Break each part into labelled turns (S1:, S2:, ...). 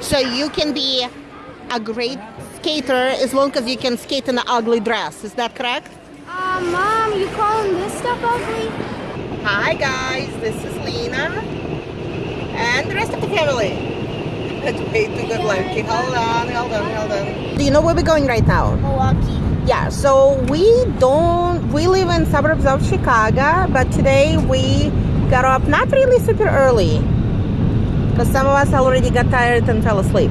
S1: So you can be a great skater as long as you can skate in an ugly dress. Is that correct?
S2: Uh, Mom, you calling this stuff ugly?
S1: Hi guys, this is Lena and the rest of the family. That's way too good looking. Hold on, hold on, hold on. Do you know where we're going right now?
S2: Milwaukee.
S1: Yeah, so we don't, we live in suburbs of Chicago, but today we got up not really super early because some of us already got tired and fell asleep.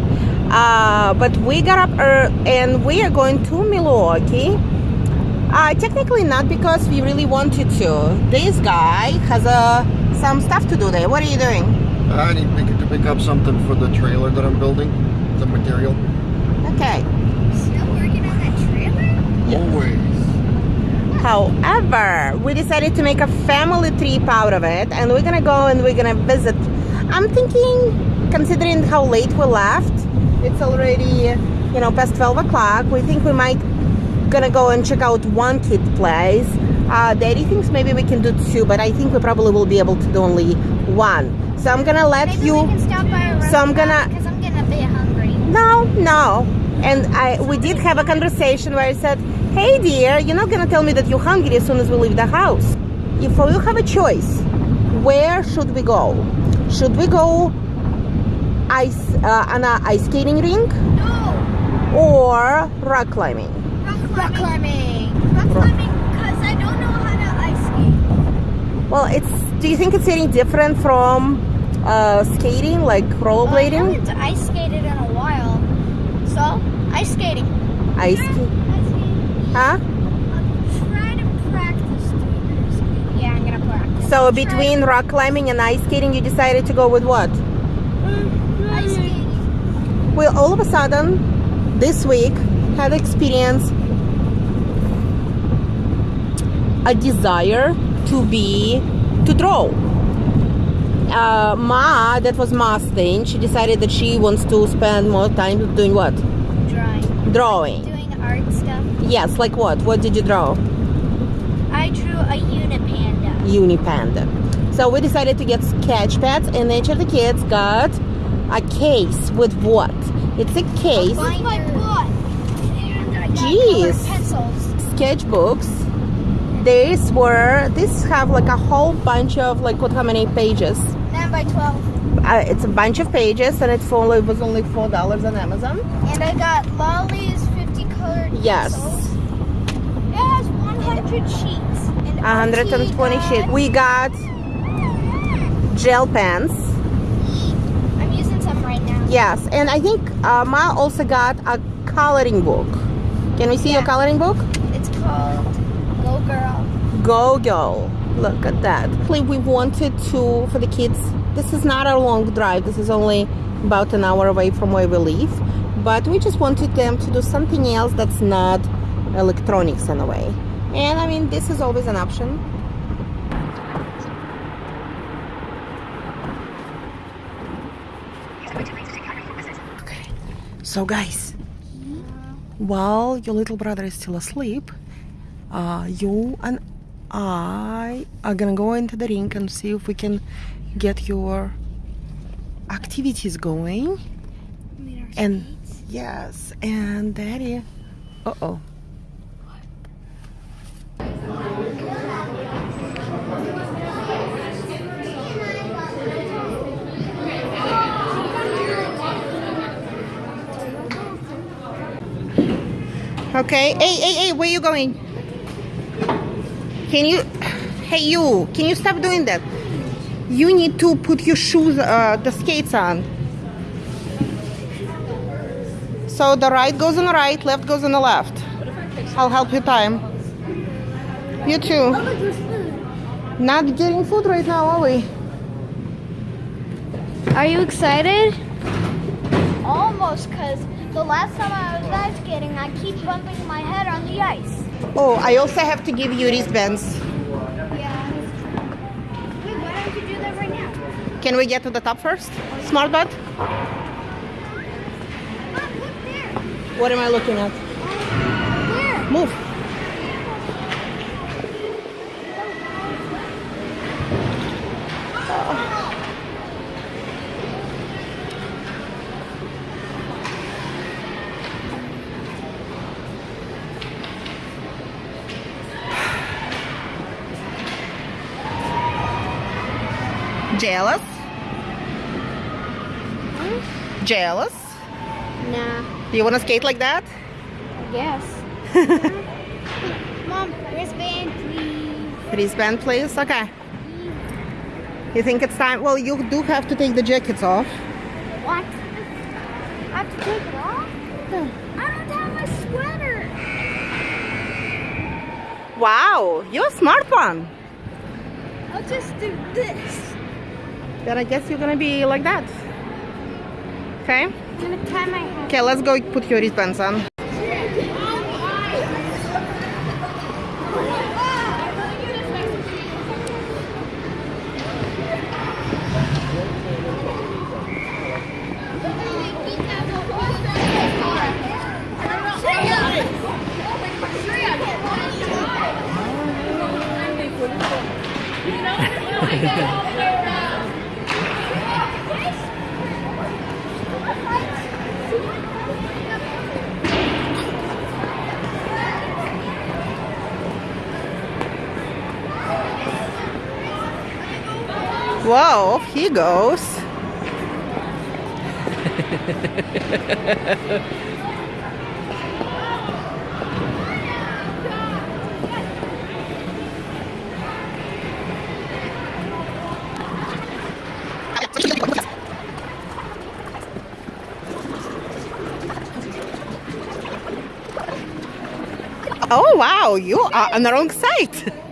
S1: Uh, but we got up early and we are going to Milwaukee. Uh, technically not because we really wanted to. This guy has uh, some stuff to do there. What are you doing?
S3: I need pick- to pick up something for the trailer that I'm building, the material.
S1: Okay.
S2: Still working on that trailer?
S3: Always.
S1: However, we decided to make a family trip out of it and we're gonna go and we're gonna visit. I'm thinking, considering how late we left, it's already, you know, past 12 o'clock. We think we might gonna go and check out one kid place. Uh, Daddy thinks maybe we can do two, but I think we probably will be able to do only one. So I'm gonna let
S2: Maybe
S1: you.
S2: we can stop by a
S1: So I'm gonna-
S2: Because I'm getting a bit hungry.
S1: No, no. And I we did have a conversation where I said, "Hey dear, you're not gonna tell me that you're hungry as soon as we leave the house. If you have a choice, where should we go? Should we go ice uh, on a ice skating rink
S2: No!
S1: or rock climbing?
S2: Rock climbing. Rock climbing because I don't know how to ice skate.
S1: Well, it's. Do you think it's any different from uh, skating, like
S2: Well, I haven't ice skated in a while. So, ice skating.
S1: Ice,
S2: Ice skating.
S1: huh?
S2: I'll try to practice doing ice skating. Yeah, I'm gonna practice.
S1: So between rock climbing and ice skating, you decided to go with what?
S2: ice skating.
S1: Well, all of a sudden, this week, had experienced a desire to be to draw. Uh, Ma, that was Ma's thing. She decided that she wants to spend more time doing what?
S2: Drawing.
S1: Drawing.
S2: Doing art stuff.
S1: Yes, like what? What did you draw?
S2: I drew a unipanda.
S1: Unipanda. So we decided to get sketch pads, and each of the kids got a case with what? It's a case.
S2: This is my book. And I got
S1: Jeez.
S2: pencils.
S1: sketchbooks these were these have like a whole bunch of like what how many pages
S2: 9 by 12.
S1: uh, it's a bunch of pages and it's only, it was only four dollars on amazon
S2: And I got Lolly's 50 colored
S1: Yes.
S2: pencils. It has 100 sheets. And
S1: 120
S2: RT
S1: we got gel pens
S2: I'm using some right now.
S1: yes and i think uh, ma also got a coloring book can we see your coloring book
S2: It's called Go Girl.
S1: Go Girl. Look at that. We wanted to, for the kids, this is not a long drive. This is only about an hour away from where we live. But we just wanted them to do something else that's not electronics in a way. And I mean, this is always an option. Okay. So guys, while your little brother is still asleep, uh, you and I are gonna go into the rink and see if we can get your activities going. And yes, and daddy. Uh Okay. Hey, hey, hey, where you going? Can you, hey you, can you stop doing that? You need to put your shoes, uh, the skates on. So the right goes on the right, left goes on the left. I'll help you time. You too. Not getting food right now, are we?
S2: Are you excited? Almost, because the last time I was ice skating, I keep bumping my head on the ice.
S1: Oh, I also have to give you wristbands.
S2: Yeah. Wait, why don't you do that right now?
S1: Can we get to the top first? Smart butt?
S2: Mom, look there.
S1: What am I looking at?
S2: Where?
S1: Move. Jealous? Jealous?
S2: Nah,
S1: Do you want to skate like that?
S2: Yes. Mom, wristband, please.
S1: Wristband, please. Okay. You think it's time? Well, you do have to take the jackets off.
S2: What? I have to take it off? I don't have my sweater.
S1: Wow, you're a smart one.
S2: I'll just do this.
S1: Then I guess you're gonna be like that. Okay. Okay, let's go put your wristbands on. Whoa, he goes. Oh wow, you are on the wrong side.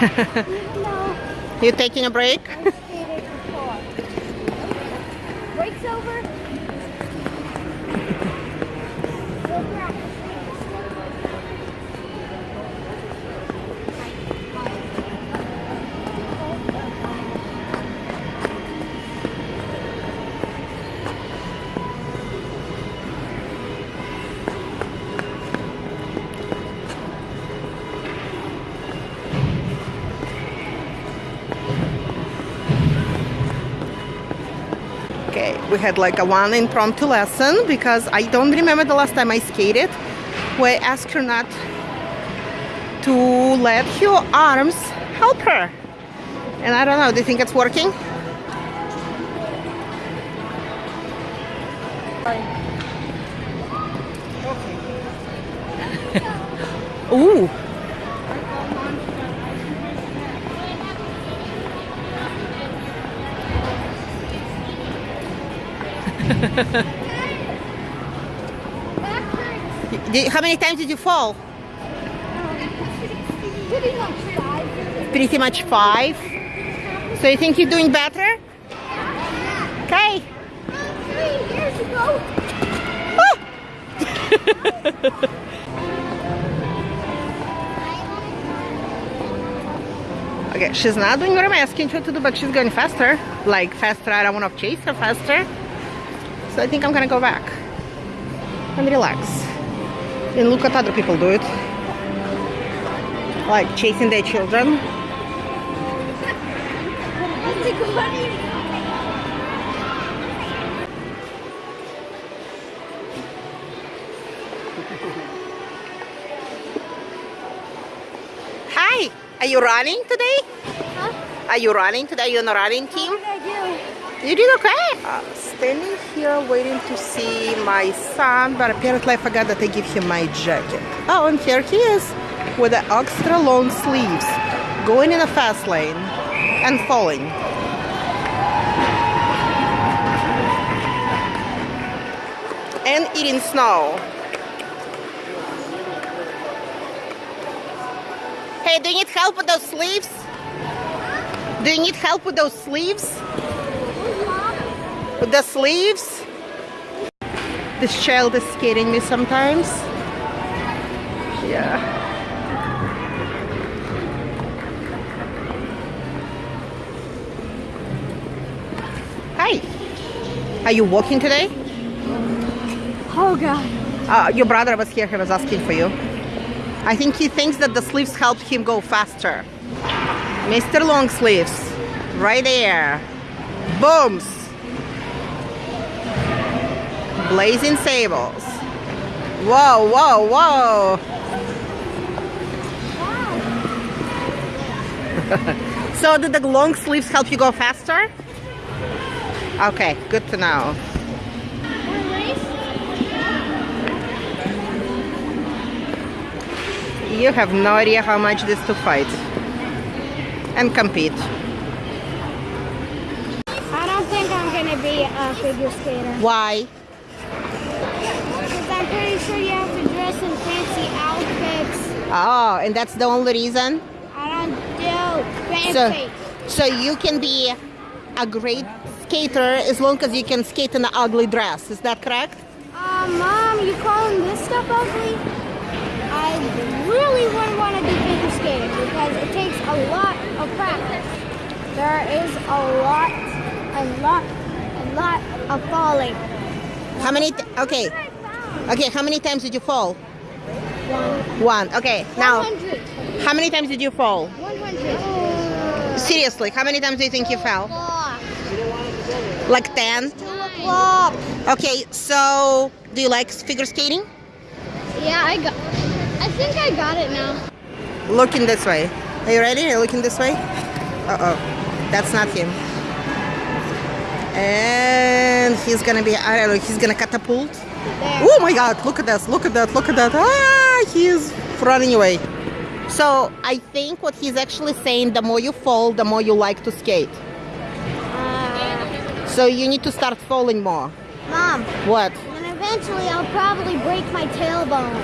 S2: no,
S1: You taking a break?
S2: Break's over.
S1: We had like a one impromptu lesson because I don't remember the last time I skated where I asked her not to let her arms help her. And I don't know, do you think it's working? Ooh. Did- How many times did you fall?
S2: Pretty much five.
S1: So you think you're doing better? Okay.
S2: Three years ago.
S1: Okay, she's not doing what I'm asking her to do, but she's going faster. Like faster, I don't want to chase her faster. So I think I'm gonna go back and relax. And look at other people do it. Like chasing their children. Hi, are you running today?
S2: Huh?
S1: Are you running today? You're on a running team?
S2: What did I
S1: You did okay. Uh, standing here waiting to see my son, but apparently I forgot that I give him my jacket. Oh, and here he is with the extra long sleeves, going in a fast lane and falling. And eating snow. Hey, do you need help with those sleeves? Do you need help with those sleeves? With the sleeves. This child is scaring me sometimes. Yeah. Hi. Are you walking today?
S2: Oh god.
S1: Uh, your brother was here, he was asking for you. I think he thinks that the sleeves help him go faster. Mr. Long Sleeves, right there. Booms. Blazing Sables. Whoa, whoa, whoa. so did the long sleeves help you go faster? Okay, good to know. You have no idea how much this to fight and compete.
S2: I don't think I'm gonna be a figure skater.
S1: Why?
S2: Because I'm pretty sure you have to dress in fancy outfits.
S1: Oh, and that's the only reason?
S2: I don't do
S1: So,
S2: fancy.
S1: so you can be a great skater as long as you can skate in an ugly dress. Is that correct?
S2: Uh, Mom, you calling this stuff ugly? I really wouldn't want to do figure skating because it takes a lot of practice. There is a lot, a lot, a lot of falling.
S1: How many? Okay, okay. How many times did you fall?
S2: One.
S1: One. Okay. Now,
S2: 100.
S1: how many times did you fall?
S2: 100.
S1: Seriously, how many times do you think you fell?
S2: O'clock.
S1: Like ten.
S2: Two.
S1: Okay. So, do you like figure skating?
S2: Yeah, I got. I think I got it now.
S1: Looking this way. Are you ready? Are you looking this way? Uh oh, that's not him. And he's gonna be, I don't know, he's gonna catapult.
S2: There.
S1: Oh my god, look at this, look at that, look at that. Ah, he's running away. So I think what he's actually saying, the more you fall, the more you like to skate.
S2: Uh,
S1: So you need to start falling more.
S2: Mom,
S1: What?
S2: and eventually I'll probably break my tailbone.